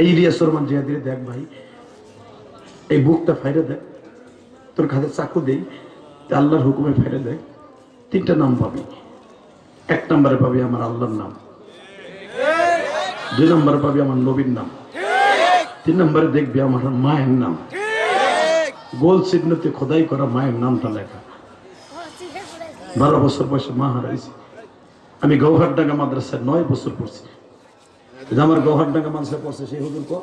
এই ইলিয়াস রহমান জিয়াদিরে দেখ ভাই, এই বুকটা ফাইরে দেখ, তোর খাতে চাকু দেই আল্লাহর হুকুমে ফাইরে দেখ, তিনটা নাম পাবি। এক নম্বরে পাবি আমার আল্লাহর নাম। দুই নম্বরে পাবি আমার নবীর নাম। তিন নম্বরে দেখবি আমার মায়ের নাম। গোল চিহ্নতে খোদাই করা মায়ের নামটা লেখা। বারো বছর বয়সে মা হারাইছি। আমি গৌহারডাঙ্গা মাদ্রাসায় নয় বছর পড়ছি। আমার গৌহারডাঙ্গা মাদ্রাসায় পড়ছে, সেই হুজুর কো?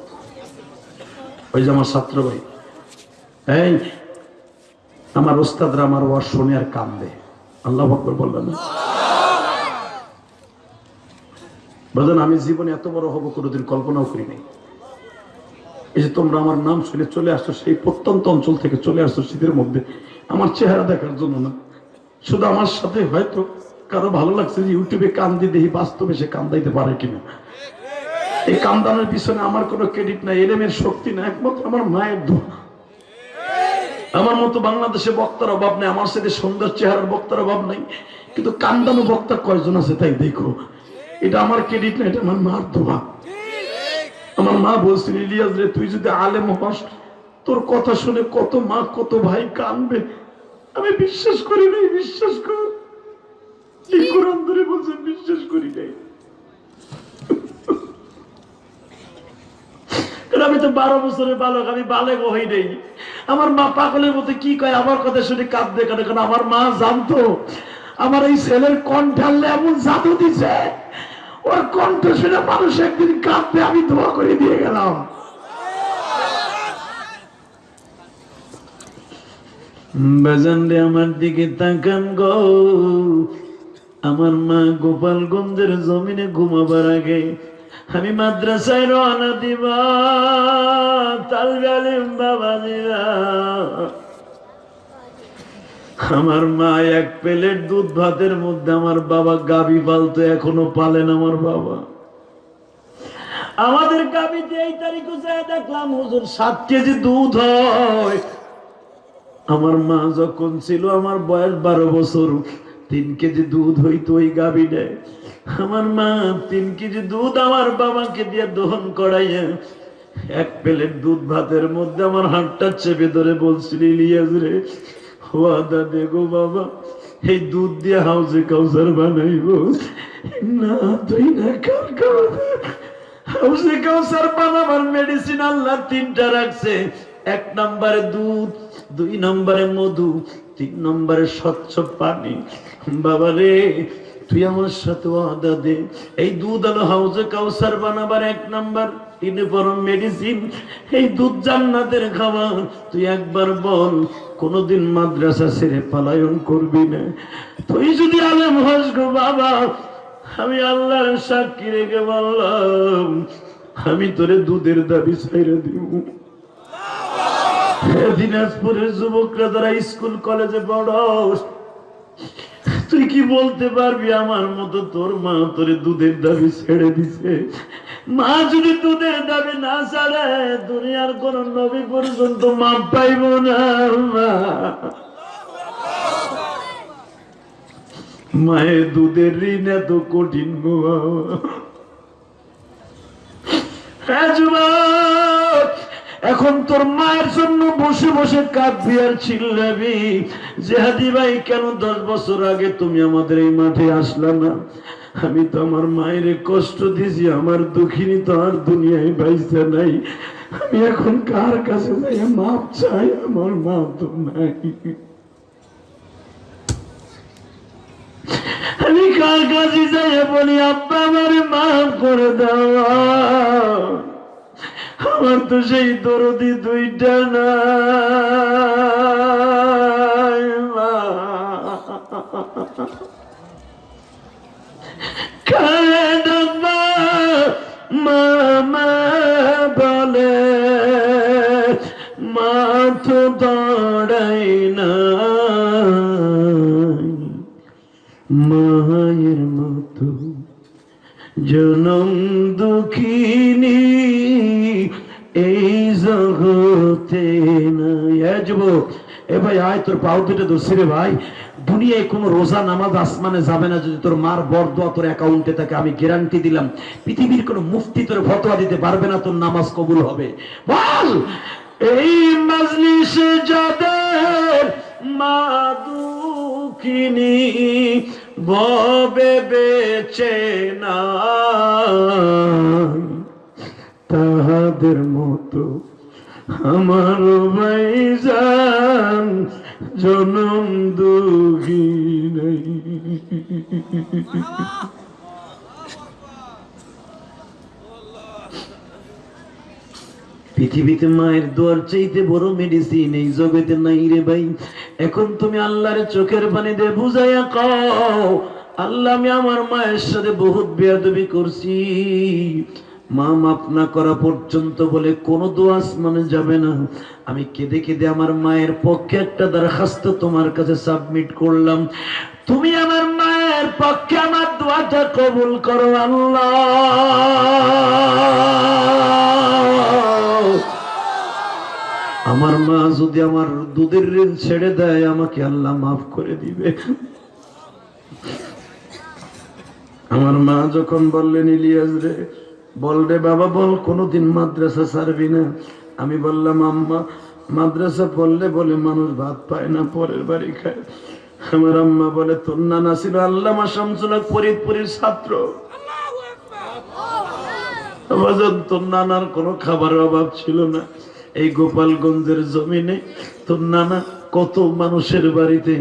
ওই যে আমার ছাত্র ভাই। এই, আমার ওস্তাদরা আমার ওয়ার শুনে আর কান্দে আল্লাহ বকর বললেন না? বলেন আমি জীবনে এত বড় হব, কোনোদিন কল্পনাও করি নাই এই যে তোমরা আমার নাম শুনে চলে আসছো, সেই প্রত্যন্ত অঞ্চল থেকে চলে আসছো, শীতের মধ্যে, আমার চেহারা দেখার জন্য না। শুধু আমার সাথে হয়তো কারও ভালো লাগছে যে ইউটিউবে কান্দি দেখি, বাস্তবে সে কান্দাইতে পারে কিনা। এই কান্দানোর পিছনে আমার কোনো ক্রেডিট নাই, এলেমের শক্তি না একমাত্র আমার মায়ের দোয়া। আমার মতো বাংলাদেশে বক্তার অভাব নেই, আমার সাথে সুন্দর চেহারার বক্তার অভাব নাই, কিন্তু কান্দানো বক্তা কয়জন আছে তাই দেখো। এটা আমার ক্রেডিট না এটা আমার মার দোয়া। আমার মা বলছিল, ইলিয়াস রে, তুই যদি আলেম হস, তোর কথা শুনে কত মা, কত ভাই কানবে। আমি বিশ্বাস করি নাই, বিশ্বাস কর। এই কোরআন ধরে বলছে বিশ্বাস করি নাই। কারণ আমি তো বারো বছরের বালক, আমি বালেক হই নেই। আমার মা পাগলের মতো কি কয়, আমার কথা শুনে কাঁদবে কেন কারণ আমার মা জানতো, আমার এই ছেলের কণ্ঠালে এমন জাদু দিছে। ওর কণ্ঠ শুনে মানুষ একদিন কাঁদবে, আমি দোয়া করে দিয়ে গেলাম। বেজান আমার দিকে তাকান গো। আমার মা গোপালগঞ্জের জমিনে ঘুমাবার আগে আমি মাদ্রাসায় রওনা দিব তালগালিম বাবা দিবা আমার মা এক প্লেট দুধ ভাতের মধ্যে আমার বাবা গাবি পালতো, এখনও পালেন আমার বাবা। আমাদের গাবিতে এই তারিখে যায়, দেখলাম হুজুর সাত কেজি দুধ হয়। আমার মা যখন ছিল, আমার বয়স বারো বছর। তিন কেজি দুধ হইতো ওই গাবি আমার মা তিন কেজি দুধ আমার বাবাকে দিয়ে দহন করাইয়া এক প্লেট দুধ ভাতের মধ্যে আমার হাতটা চেপে ধরে বলছিল, ইলিয়াস রে, ওয়াদা দেখো বাবা, এই দুধ দিয়ে হাউসে কাউসার বানাইব। না, তুই না, কার হাউসে কাউসার বানাবার মেডিসিন আল্লাহ তিনটা রাখছে। এক নম্বরে দুধ, দুই নম্বরে মধু তিন নম্বরে স্বচ্ছ পানি। বাবা রে, তুই আমার সাথে ওয়াদা দে। এই দুধ আলো হাউজে কাউসার বানাবার এক নাম্বার। ইউনিফর্ম মেডিসিন এই দুধ জান্নাতের খাবার। তুই একবার বল, কোনদিন মাদ্রাসা ছেড়ে পালায়ন করবি না? তুই যদি আলেম হস গো বাবা, আমি আল্লাহর সাক্ষী রেখে বললাম, আমি তোরে দুধের দাবি ছেড়ে দিব। দিনাজপুরের যুবকরা যারা স্কুল, কলেজে পড়স, তুই কি বলতে পারবি আমার মতো? তোর মা তোরে দুধের দাবি ছেড়ে দিছে। মা যদি দুধের দাবি না ছাড়ে, দুনিয়ার কোন নবী পর্যন্ত মা পাইব না মা মায়ের দুধের ঋণ এত কঠিন বাবা। এখন তোর মায়ের জন্য বসে বসে কাঁদবি আর চিল্লাবি। জেহাদি ভাই, কেন দশ বছর আগে তুমি আমাদের এই মাঠে আসলা না? আমি তো আমার মায়ের কষ্ট দিছি, আমার দুঃখিনী তো আর দুনিয়ায় বাইসা নাই। আমি এখন কার কাছে যাই? মাপ চাই, আমার মা তো নাই। আমি কার কাছে যাই? বলি, আব্বা, আমার মাফ করে দেওয়া আমার তো সেই দরদি দুইটা। কাঁদবা মামা বলে না মায়ের মতো জনম দুঃখিনী, এই জগতে এ ভাই, আয় তোর পাও দুটো দোষী রে ভাই। দুনিয়ায় কোনো রোজা, নামাজ, আসমানে যাবে না যদি তোর মার বরদোয়া তোর অ্যাকাউন্টে থাকে, আমি গ্যারান্টি দিলাম, পৃথিবীর কোনো মুফতি তোর ফতোয়া দিতে পারবে না, তোর নামাজ কবুল হবে। বল! এই মজলিসে যাদের মা দুঃখিনী ববে বেচে না তাহাদের মতো আমার ভাইজান জনম দুঃখী নেই। পৃথিবীতে মায়ের দোয়ার চাইতে বড় মেডিসিন এই জগতে নাই রে ভাই। এখন তুমি আল্লাহর চোখের পানি দিয়ে বুঝাইয়া কও, আল্লাহ আমি আমার মায়ের সাথে বহুত বেয়াদবি করছি। মা মাপ না করা পর্যন্ত বলে কোন দোয়া মানে যাবে না। আমি কেঁদে কেঁদে আমার মায়ের পক্ষে একটা দরখাস্ত তোমার কাছে সাবমিট করলাম। তুমি আমার মায়ের পক্ষে আমার দোয়াটা কবুল করো আল্লাহ। আমার মা যদি আমার দুধের ঋণ ছেড়ে দেয় আমাকে আল্লাহ মাফ করে দিবে। আমার মা যখন বললেন ইলিয়াস রে বল রে বাবা বল কোনোদিন মাদ্রাসা ছাড়বি না? আমি বললাম আম্মা মাদ্রাসা পড়লে বলে মানুষ ভাত পায় না পরের বাড়ি খায়। আমার আম্মা বলে তোর নানা ছিল আল্লামা শামসুল্লাহ ফরিদপুরের ছাত্র। তোর নানার কোনো খাবারের অভাব ছিল না। এই গোপালগঞ্জের জমিনে তোর নানা কত মানুষের বাড়িতে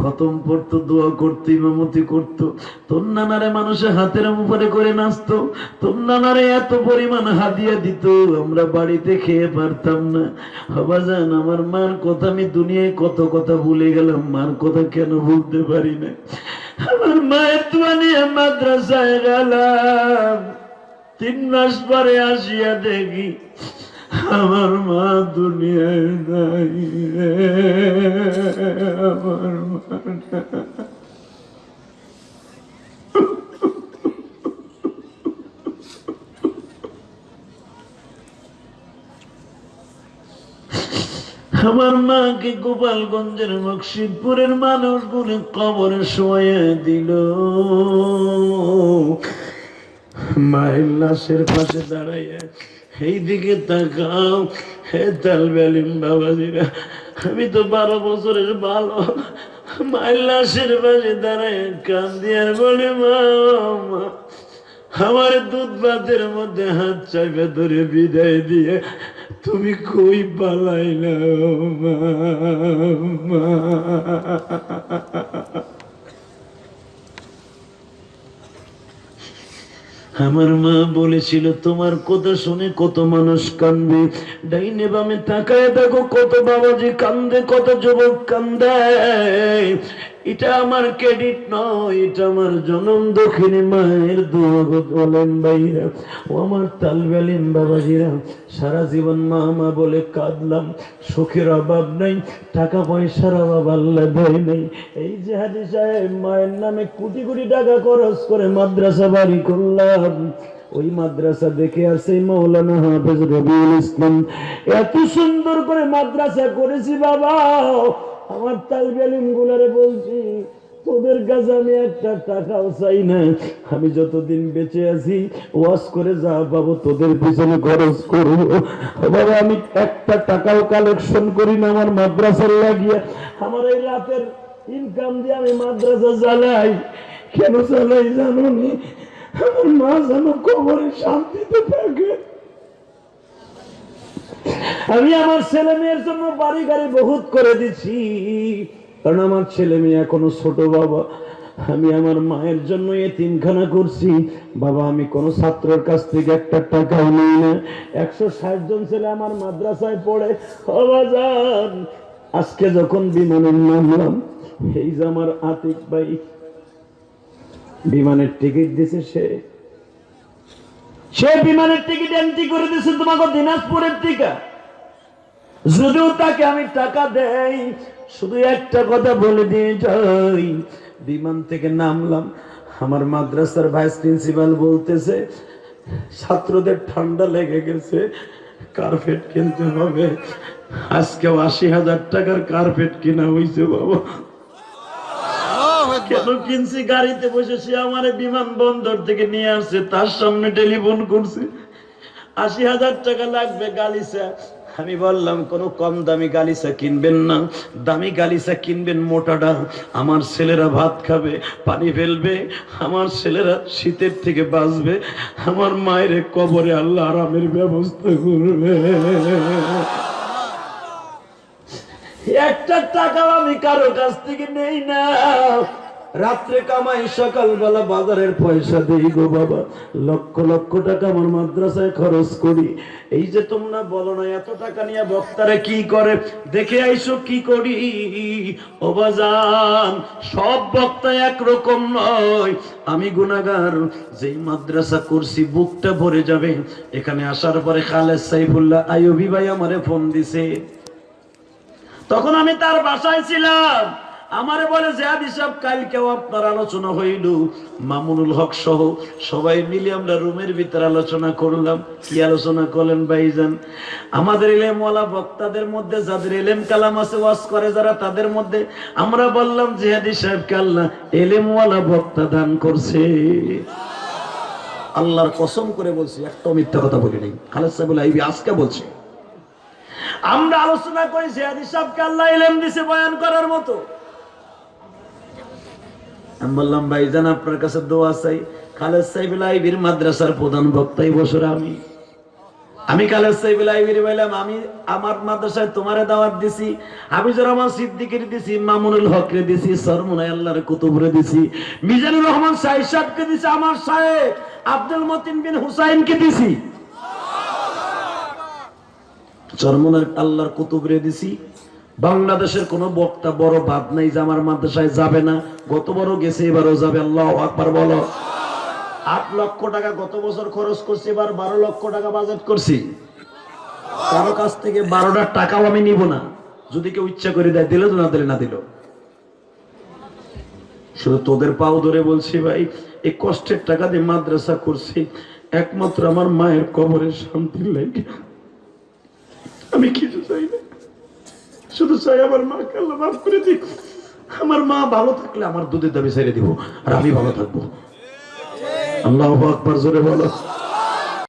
খতম পড়তো, দোয়া করতো, ইমামতি করতো। তোর নানারে মানুষের হাতের উপরে করে নাচতো। তোর নানারে এত পরিমাণ হাদিয়া দিত, আমরা বাড়িতে খেয়ে পারতাম না। বাজান আমার মার কথা আমি দুনিয়ায় কত কথা ভুলে গেলাম, মার কথা কেন ভুলতে পারি না? আমার মায়ের নিয়ে মাদ্রাসায় গেলাম। তিন মাস পরে আসিয়া দেখি আমার মা দুনিয়ায় নাই আমার মা। আমার মাকে গোপালগঞ্জের মকসিদপুরের মানুষগুলি কবরে শোয়ে দিল মায়ের লাশের পাশে দাঁড়াইয়া এই দিকে তাকাও, হে তালবেলিম বাবাজিরা, আমি তো বারো বছরের ভালো মায়ের লাশের পাশে দাঁড়ায় কান্দি বলে, মা আমার দুধ ভাতের মধ্যে হাত চাপে ধরে বিদায় দিয়ে তুমি কই পালাইলা মা? আমার মা বলেছিল, তোমার কথা শুনে কত মানুষ কান্দে। ডাইনে বামে তাকায় দেখো কত বাবাজি কান্দে, কত যুবক কান্দে। এটা আমার ক্রেডিট নয়, এটা আমার জনম দক্ষিণে মায়ের দোয়া বলেন ভাইরা। ও আমার তালবেলিন বাবাজিরা, সারা জীবন মা মা বলে কাঁদলাম, সুখের অভাব নাই, টাকা পয়সার অভাব আল্লাহ দেয় নাই। এই যে হাজি সাহেব, মায়ের নামে কোটি কোটি টাকা খরচ করে মাদ্রাসা বাড়ি করলাম। ওই মাদ্রাসা দেখে আসে মৌলানা হাফেজ রবিউল ইসলাম। এত সুন্দর করে মাদ্রাসা করেছি বাবা। আমার তালবেলিম গুলারে বলছি, তোদের কাছে আমি একটা টাকাও চাই না। আমি যতদিন বেঁচে আছি ওয়াশ করে যা পাবো, তোদের পিছনে খরচ করব। বাবা, আমি একটা টাকাও কালেকশন করি না আমার মাদ্রাসার লাগিয়ে। আমার এই রাতের ইনকাম দিয়ে আমি মাদ্রাসা চালাই। কেন চালাই জানো নি আমার মা যেন কবরে শান্তিতে থাকে। আমি আমার ছেলে মেয়ের জন্য বাড়ি গাড়ি বহুত করে দিচ্ছি কারণ আমার ছেলে মেয়ে এখনও ছোট বাবা। আমি আমার মায়ের জন্য তিনখানা করছি। বাবা, আমি কোনো ছাত্রের কাছ থেকে একটা টাকাও নিই না। একশো ষাট জন ছেলে আমার মাদ্রাসায় পড়ে। অবাজান আজকে যখন বিমানের নামলাম, এই যে আমার আতিক ভাই, বিমানের টিকিট দিছে সে। সে বিমানের টিকিট এন্ট্রি করে দিছে তোমাকে দিনাজপুরের টিকা যদিও তাকে আমি টাকা দেই, শুধু একটা কথা বলে দিয়ে যাই। বিমান থেকে নামলাম। আমার মাদ্রাসার ভাইস প্রিন্সিপাল বলতেছে, ছাত্রদের ঠান্ডা লেগে গেছে, কার্পেট কিনতে হবে। আজকেও আশি হাজার টাকার কার্পেট কিনা হয়েছে বাবা। কেন কিনছি? গাড়িতে বসে সে আমার বিমান বন্দর থেকে নিয়ে আসছে, তার সামনে টেলিফোন করছে। আশি হাজার টাকা লাগবে গালিসা আমি বললাম, কোনো কম দামি গালিসা কিনবেন না। দামি গালিসা কিনবেন মোটাটা। আমার ছেলেরা ভাত খাবে, পানি ফেলবে, আমার ছেলেরা শীতের থেকে বাঁচবে, আমার মায়ের কবরে আল্লাহ আরামের ব্যবস্থা করবে। একটা টাকাও আমি কারও কাছ থেকে নেই না। রাত্রে কামাই, সকালবেলা বাজারের পয়সা দেই গো বাবা। লক্ষ লক্ষ টাকা আমার মাদ্রাসায় খরচ করি। এই যে তোমরা বলো না, এত টাকা নিয়ে বক্তারা কি করে? দেখে আইসো কি করি? ও বাজান, সব বক্তা একরকম নয়। আমি গুনাগার যেই মাদ্রাসা করছি, বুকটা ভরে যাবে। এখানে আসার পরে খালেদ সাইফুল্লাহ আইয়ুবি ভাই আমারে ফোন দিছে। তখন আমি তার বাসায় ছিলাম। আমারে বলে জিয়াদ হিসাব কালকেও আপনার আলোচনা হইল। মামুনুল হক সহ সবাই মিলে আমরা রুমের ভিতরে আলোচনা করলাম। কি আলোচনা করলেন ভাইজান? আমাদের এলেমওয়ালা বক্তাদের মধ্যে, যাদের এলেম কালাম আছে, ওয়াজ করে যারা, তাদের মধ্যে আমরা বললাম, জিহাদি সাহেবকে আল্লাহ এলেমওয়ালা বক্তা দান করছে? আল্লাহর কসম করে বলছি, একটা মিথ্যা কথা বলি নাই। খালেদ সাহেব আইবি, আজকে বলছে। আমরা আলোচনা করি, জিহাদি সাহেবকে আল্লাহ এলেম দিছে বয়ান করার মতো? আমি বললাম, ভাইজান, আপনার কাছে দোয়া চাই। খালেদ সাহেব লাইবির মাদ্রাসার প্রধান বক্তাই বছর আমি। আমি খালেদ সাহেব লাইবির বললাম, আমি আমার মাদ্রাসায় তোমারে দাওয়াত দিছি হাবিজুর রহমান সিদ্দিকের দিছি, মামুনুল হকরে দিছি সরমুনাই আল্লাহর কুতুবরে দিছি, মিজানুর রহমান সাহেব সাহেবকে দিছি, আমার সাহেব আব্দুল মতিন বিন হুসাইনকে দিছি। চরমনের আল্লাহর কুতুবরে দিছি বাংলাদেশের কোন বক্তা বড় বাদ নাই যে আমার মাদ্রাসায় যাবে না। গত বড় গেছে, এবারও যাবে। আল্লাহ আকবার বলো। আট লক্ষ টাকা গত বছর খরচ করছি, এবার বারো লক্ষ টাকা বাজেট করছি। কারও কাছ থেকে বারোটা টাকাও আমি নিব না। যদি কেউ ইচ্ছা করে দেয়, দিলে তো না দিলে না দিল। শুধু তোদের পাও ধরে বলছি ভাই, এই কষ্টের টাকা দিয়ে মাদ্রাসা করছি, একমাত্র আমার মায়ের কবরের শান্তির লাগে। আমি কিছু চাই না। শুধু চাই আমার মাকে আল্লাহ মাফ করে দিক। আমার মা ভালো থাকলে আমার দুধের দাবি ছেড়ে দিব, আর আমি ভালো থাকব। আল্লাহ আকবার, জোরে বলো।